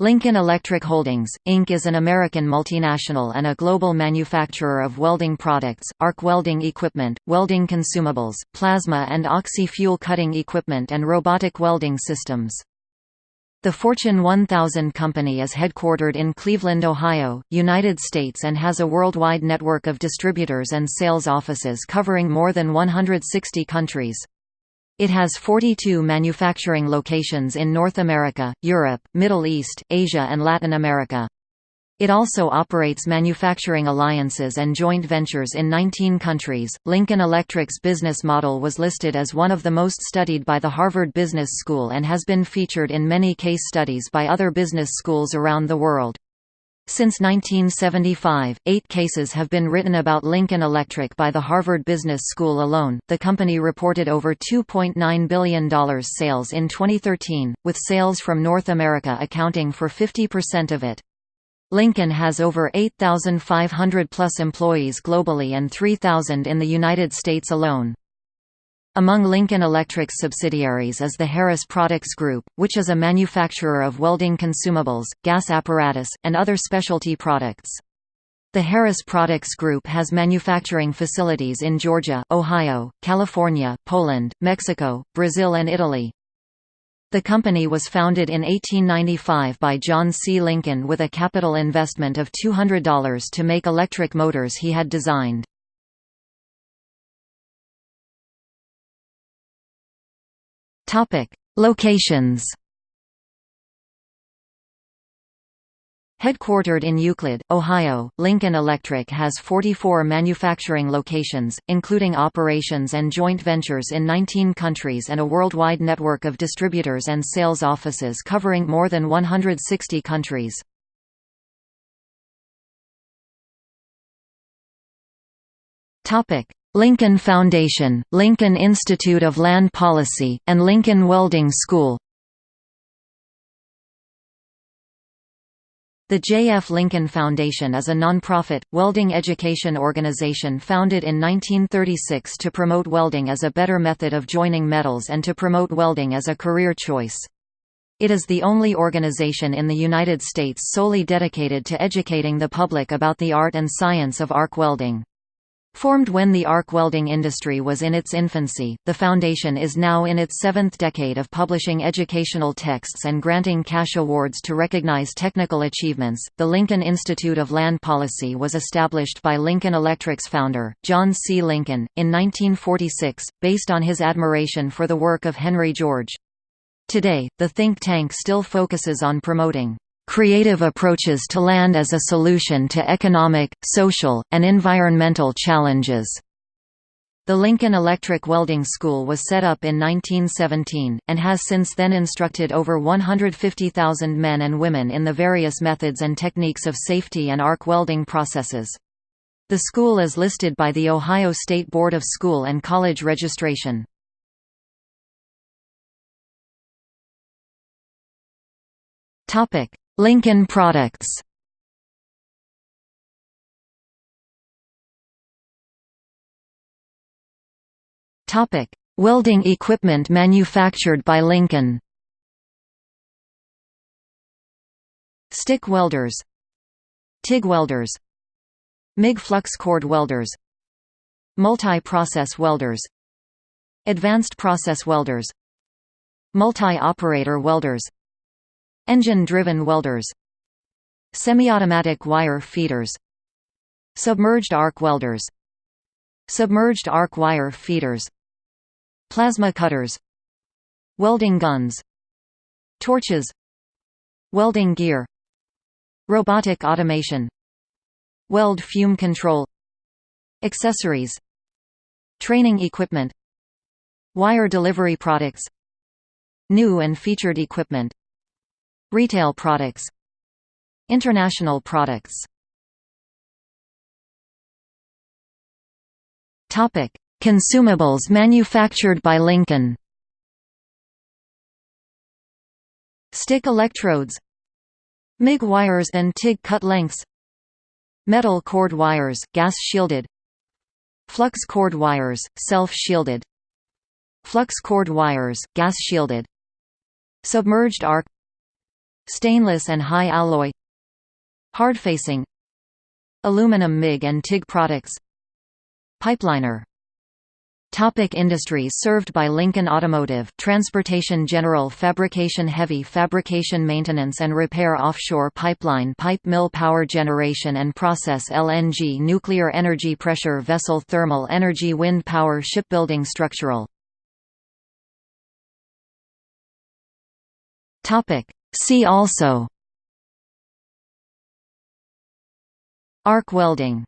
Lincoln Electric Holdings, Inc. is an American multinational and a global manufacturer of welding products, arc welding equipment, welding consumables, plasma and oxy-fuel cutting equipment and robotic welding systems. The Fortune 1000 company is headquartered in Cleveland, Ohio, United States and has a worldwide network of distributors and sales offices covering more than 160 countries. It has 42 manufacturing locations in North America, Europe, Middle East, Asia and Latin America. It also operates manufacturing alliances and joint ventures in 19 countries. Lincoln Electric's business model was listed as one of the most studied by the Harvard Business School and has been featured in many case studies by other business schools around the world. Since 1975, eight cases have been written about Lincoln Electric by the Harvard Business School alone. The company reported over $2.9 billion sales in 2013, with sales from North America accounting for 50% of it. Lincoln has over 8,500 plus employees globally and 3,000 in the United States alone. Among Lincoln Electric's subsidiaries is the Harris Products Group, which is a manufacturer of welding consumables, gas apparatus, and other specialty products. The Harris Products Group has manufacturing facilities in Georgia, Ohio, California, Poland, Mexico, Brazil and Italy. The company was founded in 1895 by John C. Lincoln with a capital investment of $200 to make electric motors he had designed. Topic: Locations. Headquartered in Euclid, Ohio, Lincoln Electric has 44 manufacturing locations, including operations and joint ventures in 19 countries and a worldwide network of distributors and sales offices covering more than 160 countries. Lincoln Foundation, Lincoln Institute of Land Policy, and Lincoln Welding School The J. F. Lincoln Foundation is a nonprofit, welding education organization founded in 1936 to promote welding as a better method of joining metals and to promote welding as a career choice. It is the only organization in the United States solely dedicated to educating the public about the art and science of arc welding. Formed when the arc welding industry was in its infancy, the foundation is now in its seventh decade of publishing educational texts and granting cash awards to recognize technical achievements. The Lincoln Institute of Land Policy was established by Lincoln Electric's founder, John C. Lincoln, in 1946, based on his admiration for the work of Henry George. Today, the think tank still focuses on promoting creative approaches to land as a solution to economic, social, and environmental challenges. The Lincoln Electric Welding School was set up in 1917, and has since then instructed over 150,000 men and women in the various methods and techniques of safety and arc welding processes. The school is listed by the Ohio State Board of School and College Registration. Lincoln products. Topic: Welding equipment manufactured by Lincoln. Stick welders, TIG welders, MIG flux cored welders, multi-process welders, advanced process welders, multi-operator welders, Engine-driven welders Semi-automatic wire feeders Submerged arc welders Submerged arc wire feeders Plasma cutters Welding guns Torches Welding gear Robotic automation Weld fume control Accessories Training equipment Wire delivery products New and featured equipment Retail products International products. Consumables manufactured by Lincoln. Stick electrodes MIG wires and TIG cut lengths. Metal cored wires, gas-shielded Flux cored wires, self-shielded Flux cored wires, gas-shielded Submerged arc Stainless and high alloy Hardfacing Aluminum MIG and TIG products Pipeliner. Topic industries served by Lincoln Automotive Transportation General Fabrication Heavy Fabrication Maintenance and Repair Offshore Pipeline Pipe Mill Power Generation and Process LNG Nuclear Energy Pressure Vessel Thermal Energy Wind Power Shipbuilding Structural See also. Arc welding